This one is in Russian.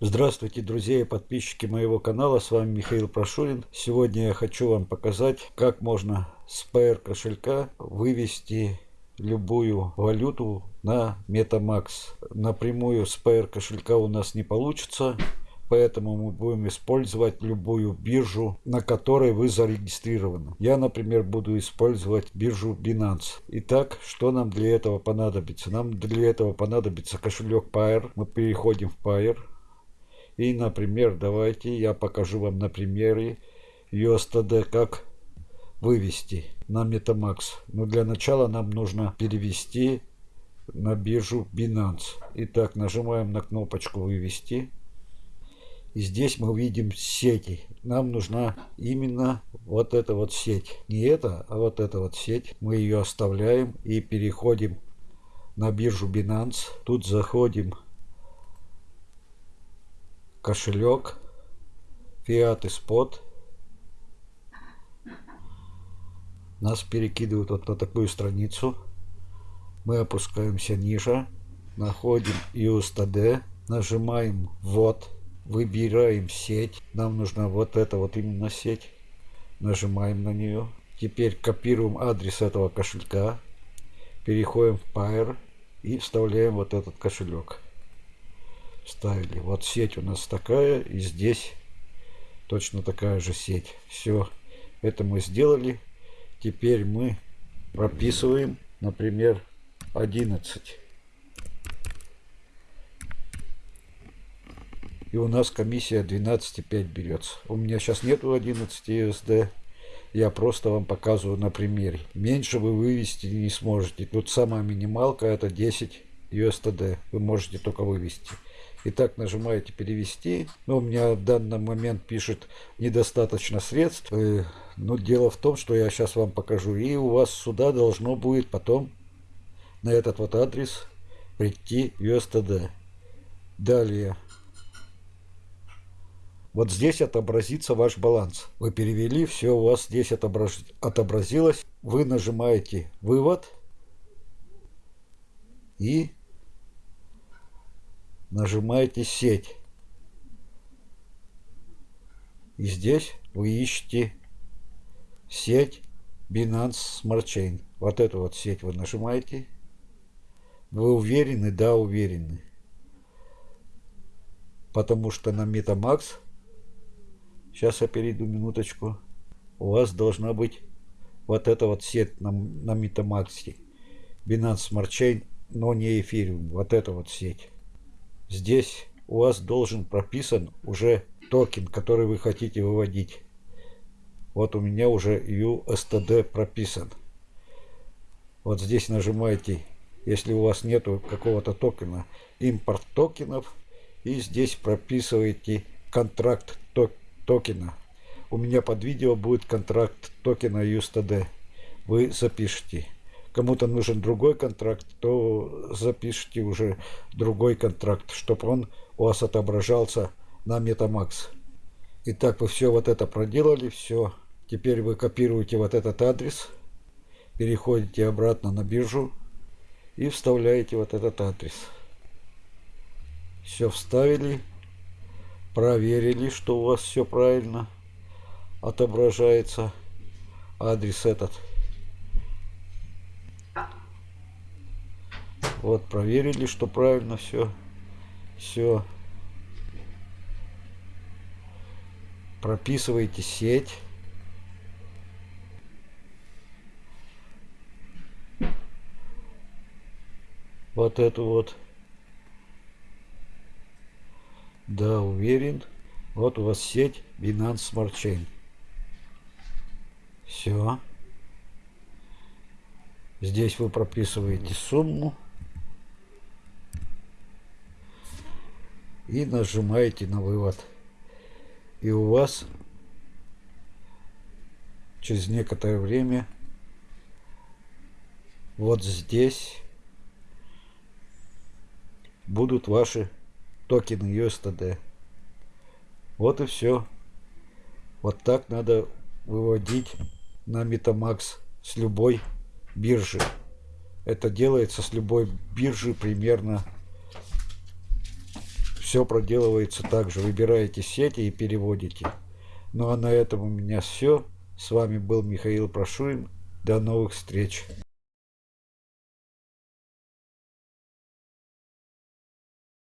Здравствуйте, друзья и подписчики моего канала. С вами Михаил Прошурин. Сегодня я хочу вам показать, как можно с PR кошелька вывести любую валюту на MetaMax. Напрямую с PR кошелька у нас не получится. Поэтому мы будем использовать любую биржу, на которой вы зарегистрированы. Я, например, буду использовать биржу Binance. Итак, что нам для этого понадобится? Нам для этого понадобится кошелек Pair. Мы переходим в Pair. И, например, давайте я покажу вам на примере USDT, как вывести на Metamax. Но для начала нам нужно перевести на биржу Binance. Итак, нажимаем на кнопочку «Вывести». И здесь мы видим сети. Нам нужна именно вот эта вот сеть. Не эта, а вот эта вот сеть. Мы ее оставляем и переходим на биржу Binance. Тут заходим кошелек, фиат и спот. Нас перекидывают вот на такую страницу. Мы опускаемся ниже, находим USDD, нажимаем «Вот», выбираем сеть. Нам нужна вот эта вот именно сеть. Нажимаем на нее. Теперь копируем адрес этого кошелька. Переходим в Pair и вставляем вот этот кошелек ставили. Вот сеть у нас такая, и здесь точно такая же сеть. Все, это мы сделали. Теперь мы прописываем, например, 11. И у нас комиссия 12,5 берется. У меня сейчас нету 11 USD. Я просто вам показываю на примере. Меньше вы вывести не сможете. Тут самая минималка это 10 USD. Вы можете только вывести. Итак, нажимаете перевести. Но у меня в данный момент пишет недостаточно средств. Э, но дело в том, что я сейчас вам покажу. И у вас сюда должно будет потом на этот вот адрес прийти USDT. Далее. Вот здесь отобразится ваш баланс. Вы перевели, все у вас здесь отобраз... отобразилось. Вы нажимаете «Вывод» и нажимаете сеть. И здесь вы ищете сеть Binance Smart Chain. Вот эту вот сеть вы нажимаете. Вы уверены? Да, уверены. Потому что на MetaMax, сейчас я перейду минуточку, у вас должна быть вот эта вот сеть на, на MetaMax. Binance Smart Chain, но не эфириум. Вот эта вот сеть. Здесь у вас должен прописан уже токен, который вы хотите выводить. Вот у меня уже USTD прописан. Вот здесь нажимаете, если у вас нету какого-то токена, импорт токенов. И здесь прописываете контракт токена. У меня под видео будет контракт токена USTD. Вы запишите кому-то нужен другой контракт, то запишите уже другой контракт, чтобы он у вас отображался на Metamax. Итак, вы все вот это проделали, все. Теперь вы копируете вот этот адрес, переходите обратно на биржу и вставляете вот этот адрес. Все вставили, проверили, что у вас все правильно отображается адрес этот. Вот, проверили, что правильно все. Все. Прописывайте сеть. Вот эту вот. Да, уверен. Вот у вас сеть Binance Smart Chain. Все. Здесь вы прописываете сумму. И нажимаете на вывод. И у вас через некоторое время вот здесь будут ваши токены USDT. Вот и все. Вот так надо выводить на Metamax с любой биржи. Это делается с любой биржи примерно все проделывается так же. Выбираете сети и переводите. Ну а на этом у меня все. С вами был Михаил Прошурин. До новых встреч.